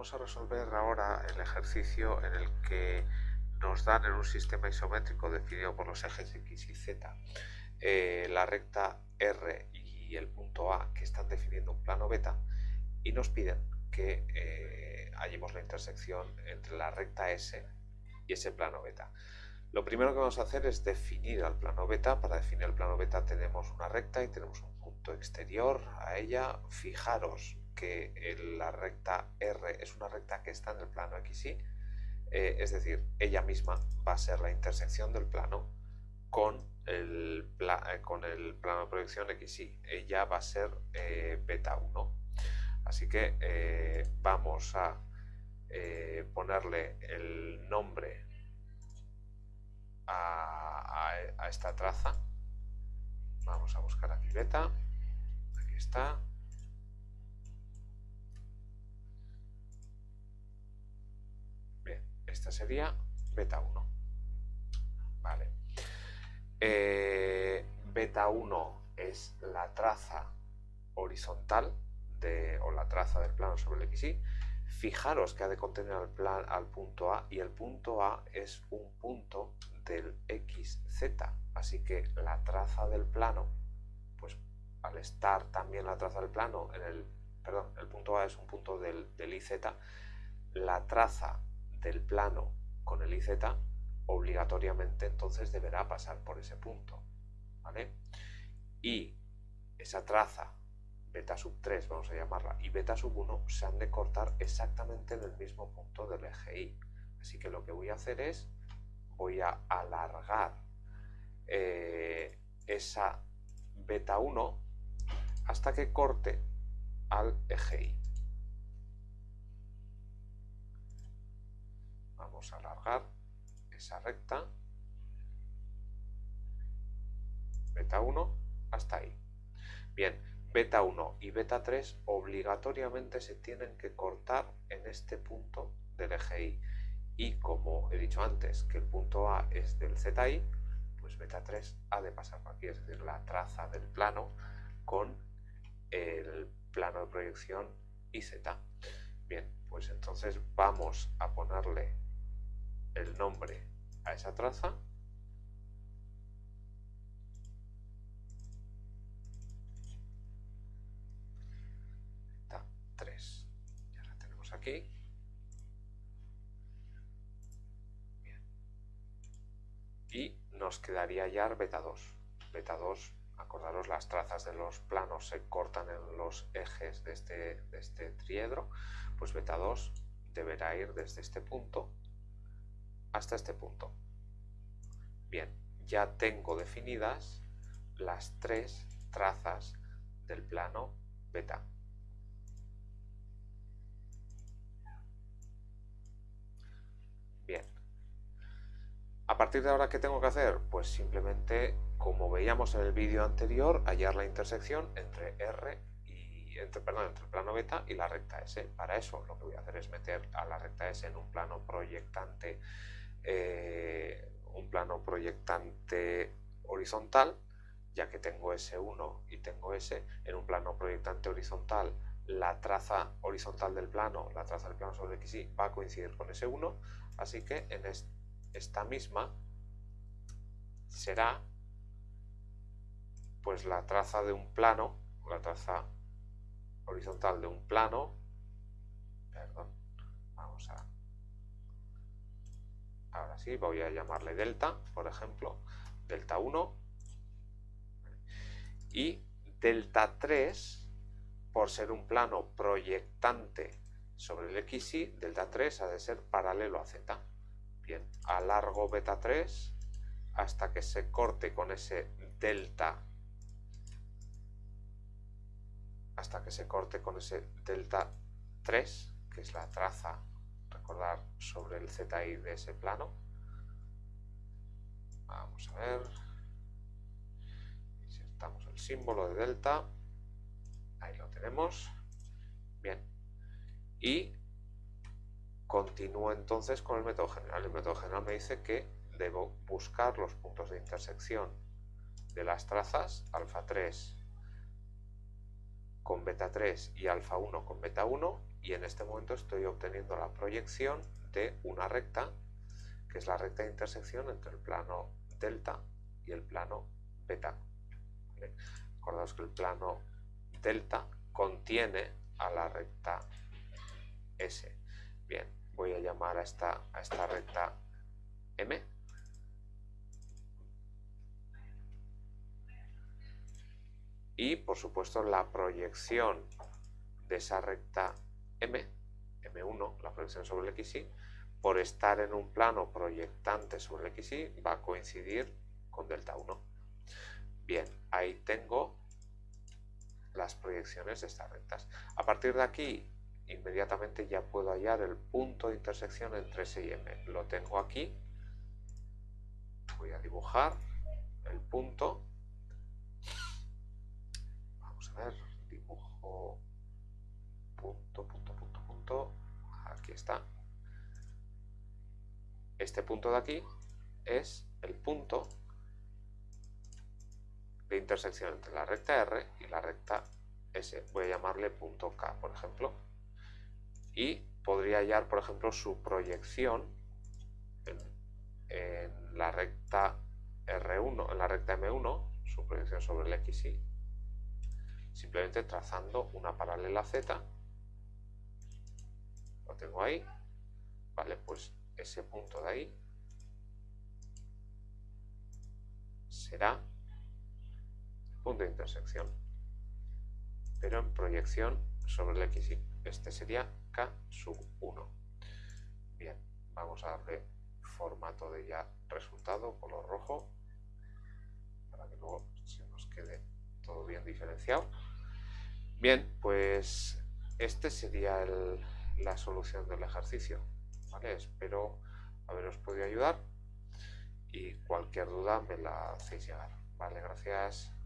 vamos a resolver ahora el ejercicio en el que nos dan en un sistema isométrico definido por los ejes X y Z eh, la recta R y el punto A que están definiendo un plano beta y nos piden que eh, hallemos la intersección entre la recta S y ese plano beta. Lo primero que vamos a hacer es definir al plano beta. Para definir el plano beta tenemos una recta y tenemos un punto exterior a ella. Fijaros que la recta R es una recta que está en el plano XY, eh, es decir, ella misma va a ser la intersección del plano con el, eh, con el plano de proyección XY. Ella va a ser eh, beta 1. Así que vamos a ponerle el nombre a, a esta traza. Vamos a buscar aquí beta. Aquí está. Esta sería beta 1. Vale. Eh, beta 1 es la traza horizontal de, o la traza del plano sobre el XY. Fijaros que ha de contener al, plan, al punto A y el punto A es un punto del XZ. Así que la traza del plano, pues al estar también la traza del plano en el, perdón, el punto A es un punto del, del IZ, la traza del plano con el IZ, obligatoriamente entonces deberá pasar por ese punto. ¿vale? Y esa traza, beta sub 3 vamos a llamarla, y beta sub 1 se han de cortar exactamente en el mismo punto del eje Y. Así que lo que voy a hacer es, voy a alargar eh, esa beta 1 hasta que corte al eje Y. a alargar esa recta beta 1 hasta ahí. Bien, beta 1 y beta 3 obligatoriamente se tienen que cortar en este punto del eje Y. Y como he dicho antes que el punto A es del ZI, pues beta 3 ha de pasar por aquí, es decir, la traza del plano con el plano de proyección IZ. Bien, pues entonces vamos a ponerle el nombre a esa traza. Está 3 ya la tenemos aquí. Y nos quedaría ya beta 2 beta 2 acordaros las trazas de los planos se cortan en los ejes de este, de este triedro. Pues beta 2 deberá ir desde este punto hasta este punto. Bien, ya tengo definidas las tres trazas del plano beta. Bien. A partir de ahora, ¿qué tengo que hacer? Pues simplemente, como veíamos en el vídeo anterior, hallar la intersección entre R y entre, perdón, entre el plano beta y la recta S. Para eso lo que voy a hacer es meter a la recta S en un plano proyectante eh, un plano proyectante horizontal, ya que tengo S1 y tengo S, en un plano proyectante horizontal la traza horizontal del plano, la traza del plano sobre XY va a coincidir con S1, así que en esta misma será pues la traza de un plano, la traza horizontal de un plano, perdón, vamos a ahora sí, voy a llamarle delta, por ejemplo, delta 1, y delta 3, por ser un plano proyectante sobre el XY, delta 3 ha de ser paralelo a Z. Bien, alargo beta 3 hasta que se corte con ese delta hasta que se corte con ese delta 3, que es la traza sobre el ZI de ese plano. Vamos a ver. Insertamos el símbolo de delta. Ahí lo tenemos. Bien. Y continúo entonces con el método general. El método general me dice que debo buscar los puntos de intersección de las trazas alfa 3 con beta 3 y alfa 1 con beta 1 y en este momento estoy obteniendo la proyección de una recta que es la recta de intersección entre el plano delta y el plano beta. ¿Vale? Acordaos que el plano delta contiene a la recta S. Bien, voy a llamar a esta, a esta recta M. Y por supuesto la proyección de esa recta M, M1, la proyección sobre el XY, por estar en un plano proyectante sobre el XY, va a coincidir con delta 1. Bien, ahí tengo las proyecciones de estas rectas. A partir de aquí, inmediatamente ya puedo hallar el punto de intersección entre S y M. Lo tengo aquí. Voy a dibujar el punto. Este punto de aquí es el punto de intersección entre la recta R y la recta S. Voy a llamarle punto K, por ejemplo. Y podría hallar, por ejemplo, su proyección en, la recta R1, en la recta M1, su proyección sobre el XY, simplemente trazando una paralela Z. Lo tengo ahí. Ese punto de ahí será punto de intersección, pero en proyección sobre el XY. Este sería K sub 1. Bien, vamos a darle formato de ya resultado, color rojo, para que luego se nos quede todo bien diferenciado. Bien, pues este sería la solución del ejercicio. ¿Vale? Espero haberos podido ayudar y cualquier duda me la hacéis llegar. Vale, gracias.